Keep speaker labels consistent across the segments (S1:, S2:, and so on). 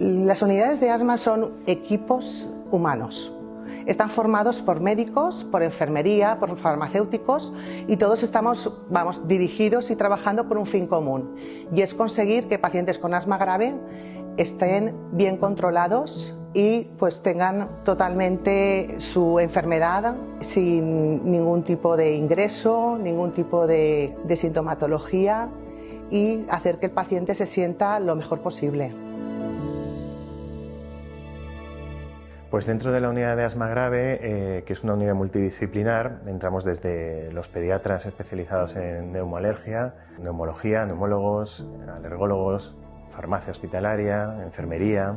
S1: Las unidades de asma son equipos humanos. Están formados por médicos, por enfermería, por farmacéuticos y todos estamos vamos, dirigidos y trabajando por un fin común y es conseguir que pacientes con asma grave estén bien controlados y pues tengan totalmente su enfermedad sin ningún tipo de ingreso, ningún tipo de, sintomatología y hacer que el paciente se sienta lo mejor posible.
S2: Pues dentro de la unidad de asma grave, eh, que es una unidad multidisciplinar, entramos desde los pediatras especializados en neumoalergia, neumología, neumólogos, alergólogos, farmacia hospitalaria, enfermería,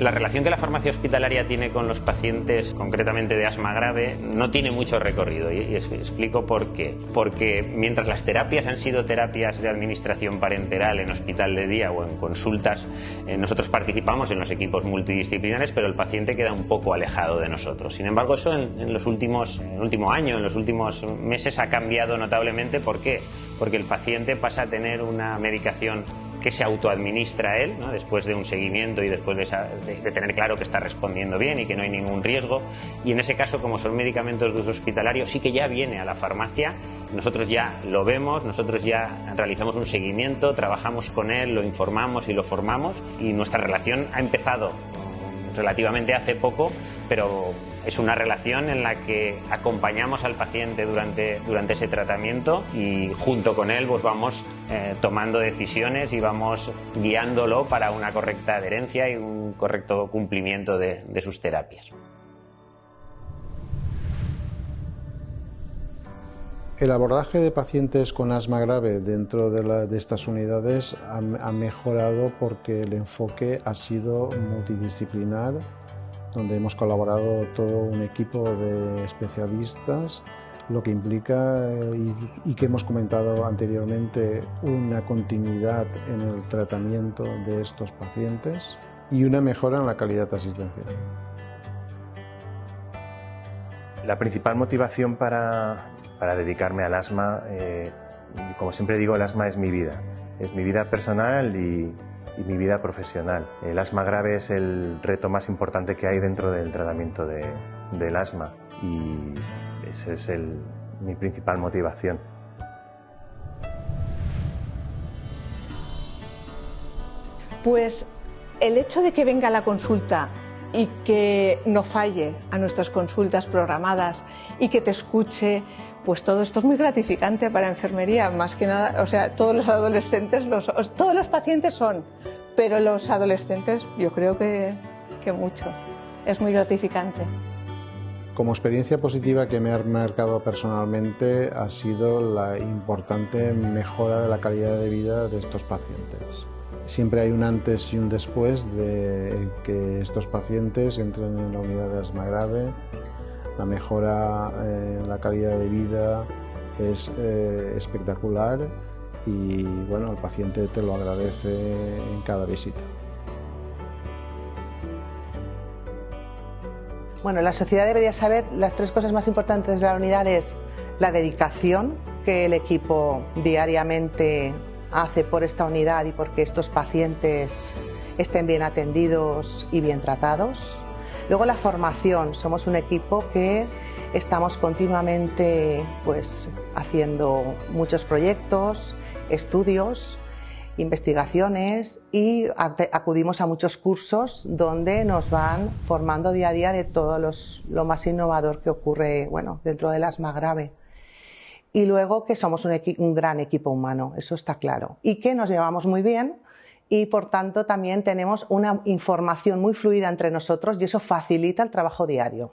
S3: La relación que la farmacia hospitalaria tiene con los pacientes, concretamente de asma grave, no tiene mucho recorrido y, explico por qué. Porque mientras las terapias han sido terapias de administración parenteral en hospital de día o en consultas, eh, nosotros participamos en los equipos multidisciplinares, pero el paciente queda un poco alejado de nosotros. Sin embargo, eso en, los últimos, en el último año, en los últimos meses ha cambiado notablemente. ¿Por qué? Porque el paciente pasa a tener una medicación que se autoadministra él, después de un seguimiento y después de, tener claro que está respondiendo bien y que no hay ningún riesgo. Y en ese caso, como son medicamentos de uso hospitalario, sí que ya viene a la farmacia, nosotros ya lo vemos, nosotros ya realizamos un seguimiento, trabajamos con él, lo informamos y lo formamos. Y nuestra relación ha empezado relativamente hace poco, pero es una relación en la que acompañamos al paciente durante, durante ese tratamiento y junto con él pues vamos eh, tomando decisiones y vamos guiándolo para una correcta adherencia y un correcto cumplimiento de, sus terapias.
S4: El abordaje de pacientes con asma grave dentro de, estas unidades ha, ha, mejorado porque el enfoque ha sido multidisciplinar donde hemos colaborado todo un equipo de especialistas, lo que implica, eh, y, que hemos comentado anteriormente, una continuidad en el tratamiento de estos pacientes y una mejora en la calidad asistencial.
S2: La principal motivación para, para dedicarme al asma, eh, como siempre digo, el asma es mi vida. Es mi vida personal y, y mi vida profesional. El asma grave es el reto más importante que hay dentro del tratamiento del asma y esa es mi principal motivación.
S5: Pues el hecho de que venga la consulta y que no falle a nuestras consultas programadas y que te escuche, pues todo esto es muy gratificante para enfermería, más que nada, o sea, todos los adolescentes, los, todos los pacientes son, pero los adolescentes yo creo que, que mucho, es muy gratificante.
S4: Como experiencia positiva que me ha marcado personalmente ha sido la importante mejora de la calidad de vida de estos pacientes. Siempre hay un antes y un después de que estos pacientes entren en la unidad de asma grave la mejora en la calidad de vida es eh, espectacular y bueno, el paciente te lo agradece en cada visita.
S1: Bueno, la sociedad debería saber las tres cosas más importantes de la unidad es la dedicación que el equipo diariamente hace por esta unidad y porque estos pacientes estén bien atendidos y bien tratados. Luego la formación, somos un equipo que estamos continuamente pues, haciendo muchos proyectos, estudios, investigaciones y acudimos a muchos cursos donde nos van formando día a día de todo lo más innovador que ocurre bueno, dentro del asma grave. Y luego que somos un, un gran equipo humano, eso está claro. Y que nos llevamos muy bien y por tanto también tenemos una información muy fluida entre nosotros y eso facilita el trabajo diario.